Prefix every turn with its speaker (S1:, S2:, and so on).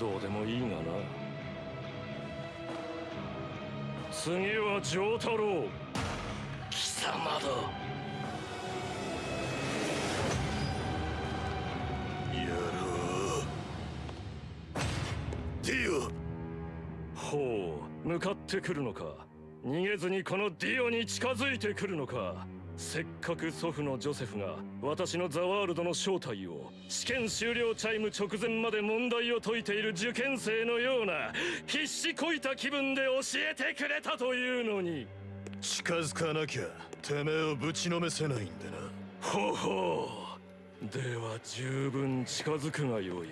S1: どうでもいいがな。次は丈太郎。貴様だ。
S2: やろう。ディオ。
S1: ほう。向かってくるのか。逃げずにこのディオに近づいてくるのか。せっかく祖父のジョセフが私のザワールドの正体を試験終了チャイム直前まで問題を解いている受験生のような必死こいた気分で教えてくれたというのに。
S2: 近づかなきゃてめえをぶちのめせないんでな。
S1: ほほう。では十分近づくがよい